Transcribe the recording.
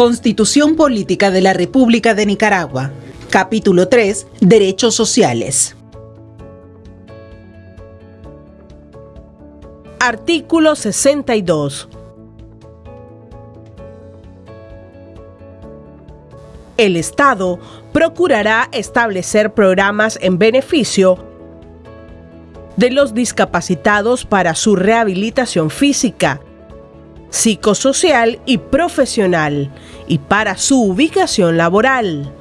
Constitución Política de la República de Nicaragua. Capítulo 3. Derechos Sociales. Artículo 62. El Estado procurará establecer programas en beneficio de los discapacitados para su rehabilitación física, psicosocial y profesional y para su ubicación laboral